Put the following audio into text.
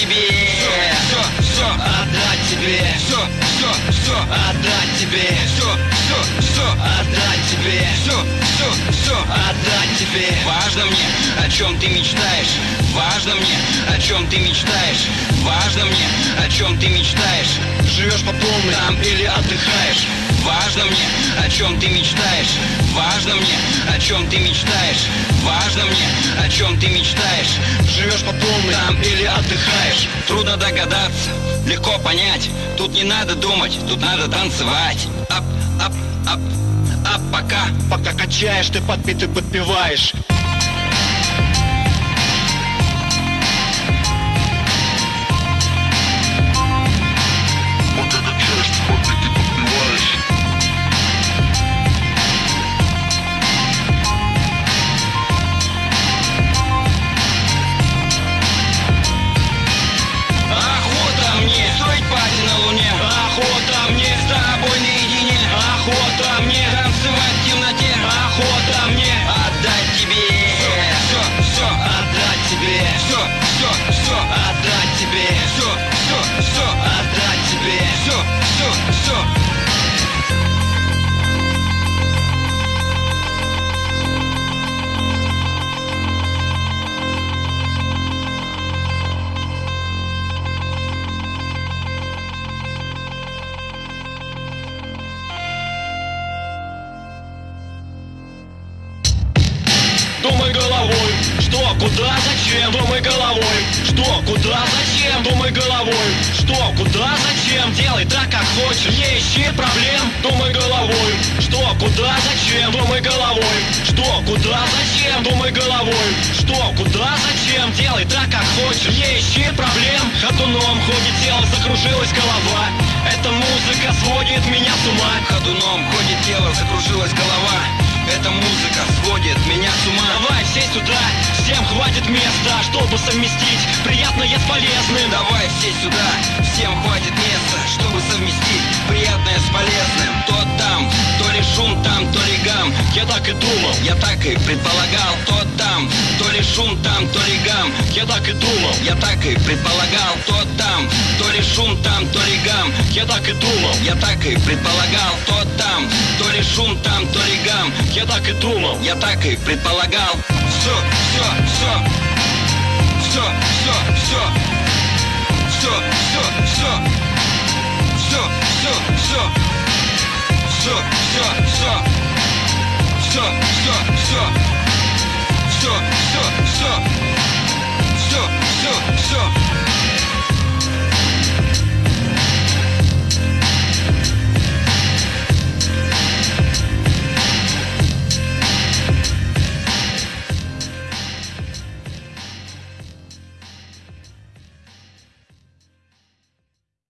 тебе. Все, все, отдать тебе. Все, все, все, отдать тебе Все, отдать тебе. Все, все, все, отдать тебе. Важно мне, о чем ты мечтаешь. Важно мне, о чем ты мечтаешь. Важно мне, о чем ты мечтаешь. Живешь по полной. Там или отдыхаешь Важно мне, о чем ты мечтаешь. Важно мне, о чем ты мечтаешь. Важно мне, о чем ты мечтаешь. Живешь по полной там или отдыхаешь. Трудно догадаться, легко понять. Тут не надо думать, тут надо танцевать. Ап, ап, ап, ап, пока. Пока качаешь, ты подпитый подпеваешь куда, зачем Думай головой, что, куда, зачем Думай головой, что, куда, зачем? Делай так, как хочешь, не ищи проблем Думай головой, что, куда, зачем Думай головой, что, куда, зачем Думай головой, что, куда, зачем? Делай так, как хочешь, не ищи проблем. Ходуном ходит тело, закружилась голова. Эта музыка сводит меня с ума. Ходуном ходит тело, закружилась голова Эта музыка сводит меня с ума Давай все сюда, всем хватит места, чтобы совместить приятное с полезным. Давай все сюда, всем хватит места, чтобы совместить приятное с полезным. Я так и думал, Я так и предполагал, то там, то ли шум там, то ли гам. я так и думал, Я так и предполагал, то там, то ли шум там, то ли гам. я так и думал, Я так и предполагал, то там, то ли шум там, то ли гам. я так и думал. Я так и предполагал. Все,